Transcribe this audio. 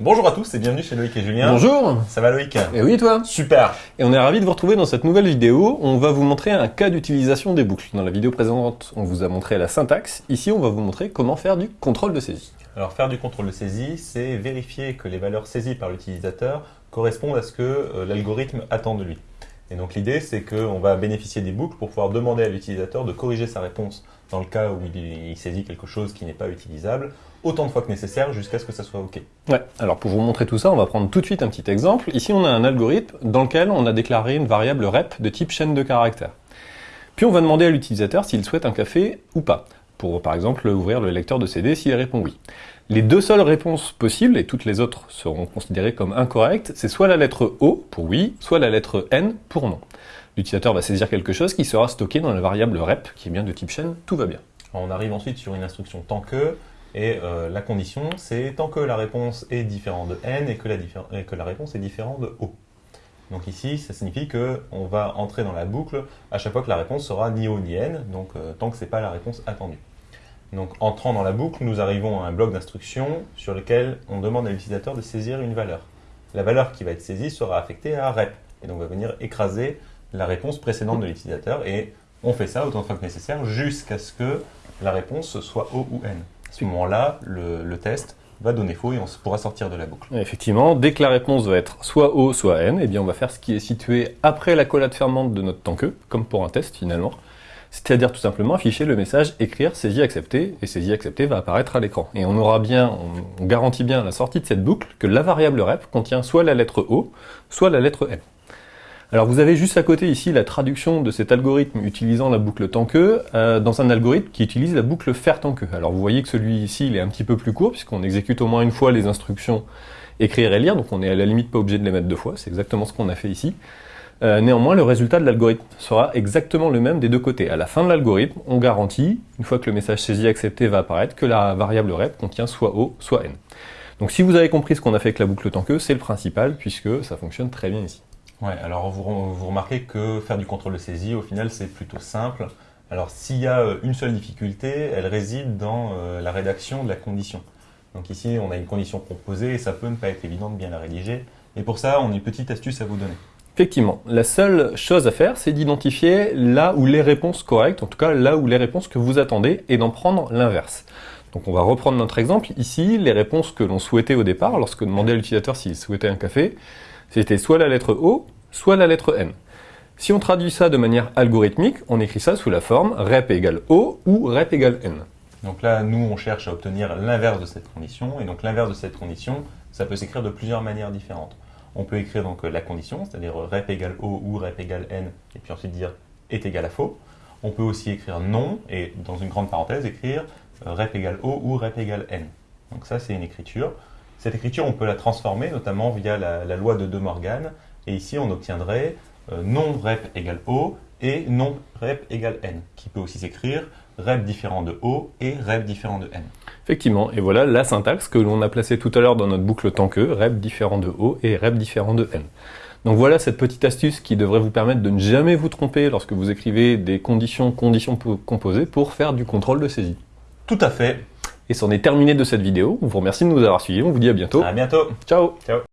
Bonjour à tous et bienvenue chez Loïc et Julien. Bonjour Ça va Loïc? Et oui toi? Super Et on est ravis de vous retrouver dans cette nouvelle vidéo. On va vous montrer un cas d'utilisation des boucles. Dans la vidéo précédente, on vous a montré la syntaxe. Ici, on va vous montrer comment faire du contrôle de saisie. Alors faire du contrôle de saisie, c'est vérifier que les valeurs saisies par l'utilisateur correspondent à ce que euh, l'algorithme attend de lui. Et donc l'idée, c'est qu'on va bénéficier des boucles pour pouvoir demander à l'utilisateur de corriger sa réponse dans le cas où il, saisit quelque chose qui n'est pas utilisable, autant de fois que nécessaire jusqu'à ce que ça soit OK. Ouais, alors pour vous montrer tout ça, on va prendre tout de suite un petit exemple. Ici, on a un algorithme dans lequel on a déclaré une variable rep de type chaîne de caractères. Puis on va demander à l'utilisateur s'il souhaite un café ou pas, pour par exemple ouvrir le lecteur de CD s'il répond oui. Les deux seules réponses possibles, et toutes les autres seront considérées comme incorrectes, c'est soit la lettre O pour oui, soit la lettre N pour non. L'utilisateur va saisir quelque chose qui sera stocké dans la variable rep, qui est bien de type chaîne, tout va bien. On arrive ensuite sur une instruction tant que, et euh, la condition, c'est tant que la réponse est différente de N et que, la réponse est différente de O. Donc ici, ça signifie qu'on va entrer dans la boucle à chaque fois que la réponse sera ni O ni N, donc euh, tant que ce n'est pas la réponse attendue. Donc entrant dans la boucle, nous arrivons à un bloc d'instructions sur lequel on demande à l'utilisateur de saisir une valeur. La valeur qui va être saisie sera affectée à rep, et donc va venir écraser la réponse précédente de l'utilisateur, et on fait ça autant de fois que nécessaire jusqu'à ce que la réponse soit O ou N. À ce moment-là, le, test va donner faux et on pourra sortir de la boucle. Effectivement, dès que la réponse va être soit O, soit N, eh bien on va faire ce qui est situé après la collade fermante de notre tant que, comme pour un test finalement c'est-à-dire tout simplement afficher le message écrire saisie accepté, et saisie accepté va apparaître à l'écran. Et on aura bien, on garantit bien à la sortie de cette boucle que la variable rep contient soit la lettre O, soit la lettre N. Alors vous avez juste à côté ici la traduction de cet algorithme utilisant la boucle tant que euh, dans un algorithme qui utilise la boucle faire tant que. Alors vous voyez que celui-ci il est un petit peu plus court puisqu'on exécute au moins une fois les instructions écrire et lire, donc on est à la limite pas obligé de les mettre deux fois, c'est exactement ce qu'on a fait ici. Euh, néanmoins, le résultat de l'algorithme sera exactement le même des deux côtés. À la fin de l'algorithme, on garantit, une fois que le message saisi accepté va apparaître, que la variable rep contient soit O, soit N. Donc si vous avez compris ce qu'on a fait avec la boucle tant que, c'est le principal, puisque ça fonctionne très bien ici. Ouais, alors vous, remarquez que faire du contrôle de saisie, au final, c'est plutôt simple. Alors s'il y a euh, une seule difficulté, elle réside dans euh, la rédaction de la condition. Donc ici, on a une condition composée et ça peut ne pas être évident de bien la rédiger. Et pour ça, on a une petite astuce à vous donner. Effectivement, la seule chose à faire, c'est d'identifier là où les réponses correctes, en tout cas là où les réponses que vous attendez, et d'en prendre l'inverse. Donc on va reprendre notre exemple. Ici, les réponses que l'on souhaitait au départ, lorsque demandait l'utilisateur s'il souhaitait un café, c'était soit la lettre O, soit la lettre N. Si on traduit ça de manière algorithmique, on écrit ça sous la forme rep égale O ou rep égale N. Donc là, nous, on cherche à obtenir l'inverse de cette condition, et donc l'inverse de cette condition, ça peut s'écrire de plusieurs manières différentes. On peut écrire donc la condition, c'est-à-dire rep égale O ou rep égale N, et puis ensuite dire est égal à faux. On peut aussi écrire non, et dans une grande parenthèse, écrire rep égale O ou rep égale N. Donc ça, c'est une écriture. Cette écriture, on peut la transformer, notamment via la, loi de De Morgan, et ici, on obtiendrait euh, non rep égale O et non rep égale N, qui peut aussi s'écrire rep différent de O et rep différent de N. Effectivement, et voilà la syntaxe que l'on a placée tout à l'heure dans notre boucle tant que, rep différent de O et rep différent de N. Donc voilà cette petite astuce qui devrait vous permettre de ne jamais vous tromper lorsque vous écrivez des conditions conditions composées pour faire du contrôle de saisie. Tout à fait. Et c'en est terminé de cette vidéo. On vous remercie de nous avoir suivis. On vous dit à bientôt. À bientôt. Ciao. Ciao.